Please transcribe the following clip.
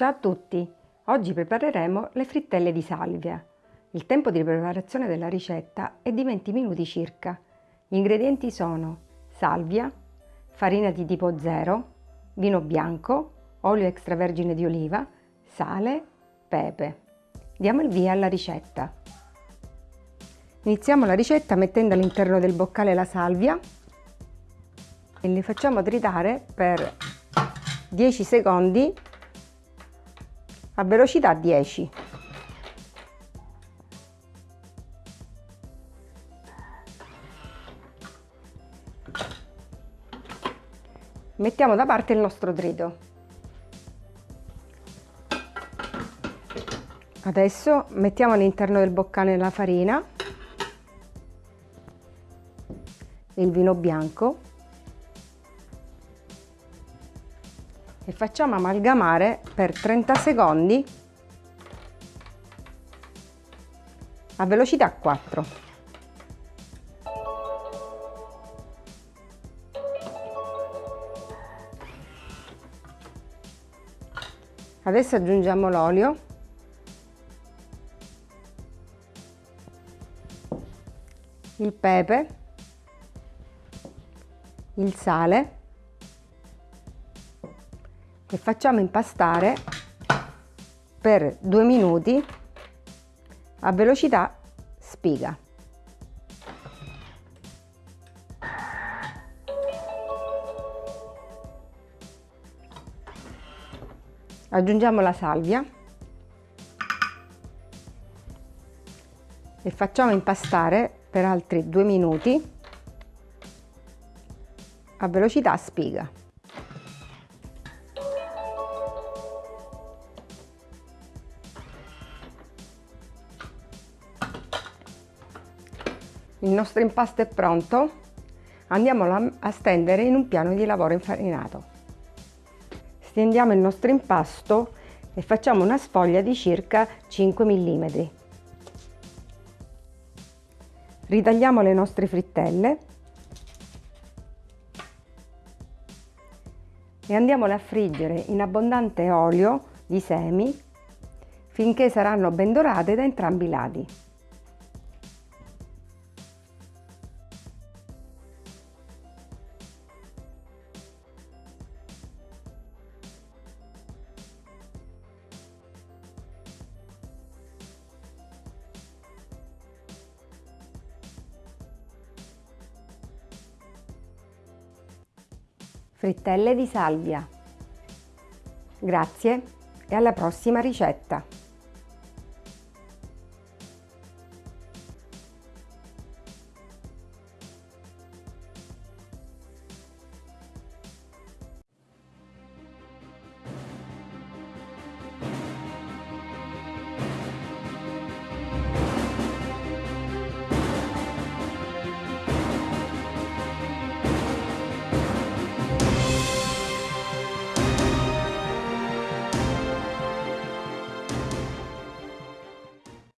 Ciao a tutti! Oggi prepareremo le frittelle di salvia. Il tempo di preparazione della ricetta è di 20 minuti circa. Gli ingredienti sono salvia, farina di tipo 0, vino bianco, olio extravergine di oliva, sale, pepe. Diamo il via alla ricetta. Iniziamo la ricetta mettendo all'interno del boccale la salvia e li facciamo tritare per 10 secondi a velocità 10. Mettiamo da parte il nostro trito. Adesso mettiamo all'interno del boccale la farina, il vino bianco e facciamo amalgamare per 30 secondi a velocità 4. Adesso aggiungiamo l'olio. Il pepe, il sale e facciamo impastare per due minuti a velocità spiga. Aggiungiamo la salvia e facciamo impastare per altri due minuti a velocità spiga. Il nostro impasto è pronto, andiamolo a stendere in un piano di lavoro infarinato. Stendiamo il nostro impasto e facciamo una sfoglia di circa 5 mm. Ritagliamo le nostre frittelle e andiamole a friggere in abbondante olio di semi finché saranno ben dorate da entrambi i lati. Frittelle di salvia. Grazie e alla prossima ricetta!